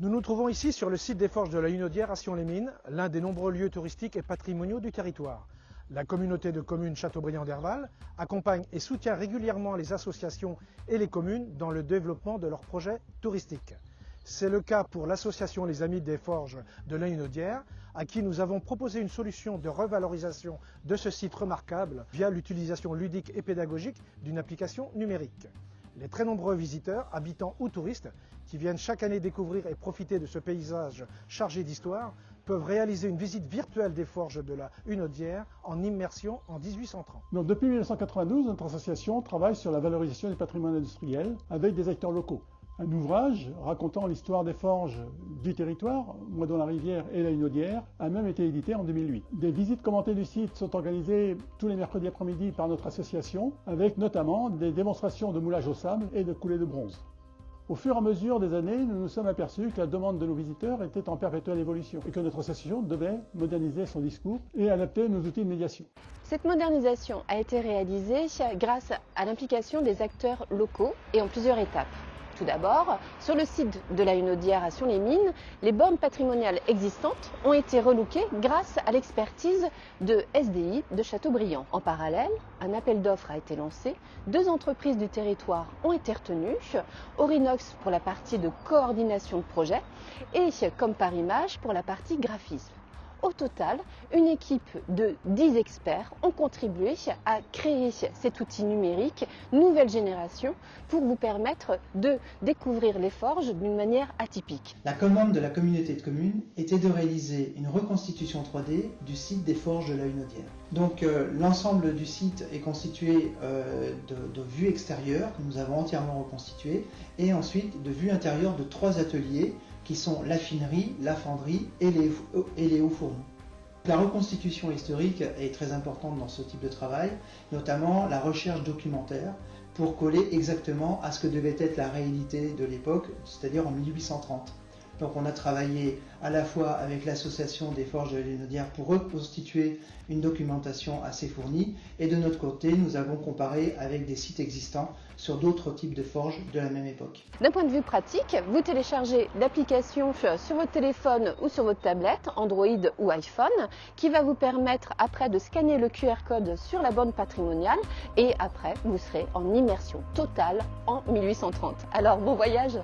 Nous nous trouvons ici sur le site des forges de la Hunaudière à Sion-les-Mines, l'un des nombreux lieux touristiques et patrimoniaux du territoire. La communauté de communes Châteaubriand d'Herval accompagne et soutient régulièrement les associations et les communes dans le développement de leurs projets touristiques. C'est le cas pour l'association Les Amis des Forges de la Hunaudière, à qui nous avons proposé une solution de revalorisation de ce site remarquable via l'utilisation ludique et pédagogique d'une application numérique. Les très nombreux visiteurs, habitants ou touristes, qui viennent chaque année découvrir et profiter de ce paysage chargé d'histoire, peuvent réaliser une visite virtuelle des forges de la Hunaudière en immersion en 1830. Donc, depuis 1992, notre association travaille sur la valorisation du patrimoine industriel avec des acteurs locaux. Un ouvrage racontant l'histoire des forges du territoire, dans la rivière et la Hunaudière, a même été édité en 2008. Des visites commentées du site sont organisées tous les mercredis après-midi par notre association, avec notamment des démonstrations de moulage au sable et de coulée de bronze. Au fur et à mesure des années, nous nous sommes aperçus que la demande de nos visiteurs était en perpétuelle évolution et que notre association devait moderniser son discours et adapter nos outils de médiation. Cette modernisation a été réalisée grâce à l'implication des acteurs locaux et en plusieurs étapes. Tout d'abord, sur le site de la Hunaudière à Sion-les-Mines, les bornes patrimoniales existantes ont été relookées grâce à l'expertise de SDI de Châteaubriand. En parallèle, un appel d'offres a été lancé, deux entreprises du territoire ont été retenues, Orinox pour la partie de coordination de projet et comme par image pour la partie graphisme. Au total, une équipe de 10 experts ont contribué à créer cet outil numérique nouvelle génération pour vous permettre de découvrir les forges d'une manière atypique. La commande de la communauté de communes était de réaliser une reconstitution 3D du site des forges de la Hunaudière. Donc euh, l'ensemble du site est constitué euh, de, de vues extérieures que nous avons entièrement reconstituées et ensuite de vues intérieures de trois ateliers qui sont la finerie, la fonderie et les, et les hauts fourneaux. La reconstitution historique est très importante dans ce type de travail, notamment la recherche documentaire pour coller exactement à ce que devait être la réalité de l'époque, c'est-à-dire en 1830. Donc on a travaillé à la fois avec l'association des forges de l'Hénodière pour reconstituer une documentation assez fournie et de notre côté nous avons comparé avec des sites existants sur d'autres types de forges de la même époque. D'un point de vue pratique, vous téléchargez l'application sur votre téléphone ou sur votre tablette, Android ou iPhone, qui va vous permettre après de scanner le QR code sur la borne patrimoniale et après vous serez en immersion totale en 1830. Alors bon voyage